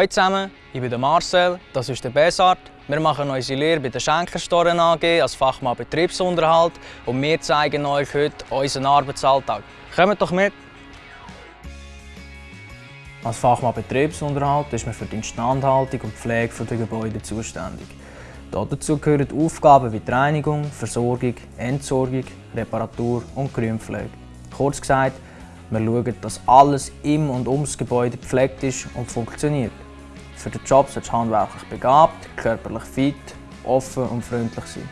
Hallo zusammen, ich bin Marcel, das ist der Besart. Wir machen unsere Lehre bei der Schenkerstoren AG als Fachmann Betriebsunterhalt und wir zeigen euch heute unseren Arbeitsalltag. Kommt doch mit! Als Fachmann Betriebsunterhalt ist man für die Instandhaltung und Pflege der Gebäude zuständig. Dazu gehören Aufgaben wie die Reinigung, Versorgung, Entsorgung, Reparatur und Grünpflege. Kurz gesagt, wir schauen, dass alles im und ums Gebäude gepflegt ist und funktioniert. Für den Job sollst du handwerklich begabt, körperlich fit, offen und freundlich sein.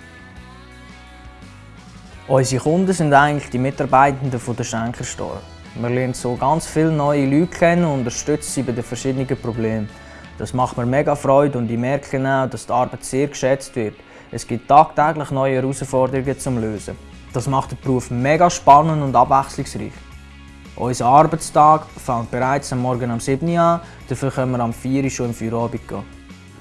Unsere Kunden sind eigentlich die Mitarbeitenden der Schenkerstore. Wir lernen so ganz viele neue Leute kennen und unterstützen sie bei den verschiedenen Problemen. Das macht mir mega Freude und ich merke auch, dass die Arbeit sehr geschätzt wird. Es gibt tagtäglich neue Herausforderungen zum Lösen. Das macht den Beruf mega spannend und abwechslungsreich. Unser Arbeitstag fängt bereits am Morgen um 7 Uhr an, dafür können wir am 4 Uhr schon im Feierabend gehen.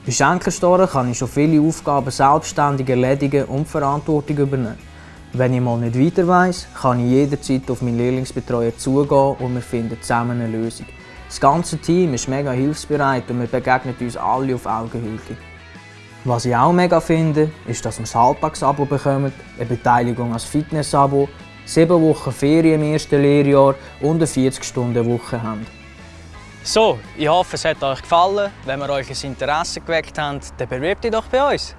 Bei Schenkerstoren kann ich schon viele Aufgaben selbstständig erledigen und Verantwortung übernehmen. Wenn ich mal nicht weiter weiss, kann ich jederzeit auf meinen Lehrlingsbetreuer zugehen und wir finden zusammen eine Lösung. Das ganze Team ist mega hilfsbereit und wir begegnen uns alle auf Augenhöhe. Was ich auch mega finde, ist, dass wir ein Halbtagsabo bekommen, eine Beteiligung als Fitnessabo sieben Wochen Ferien im ersten Lehrjahr und eine 40-Stunden-Woche haben. So, ich hoffe, es hat euch gefallen. Wenn wir euch ein Interesse geweckt haben, dann bewerbt euch doch bei uns.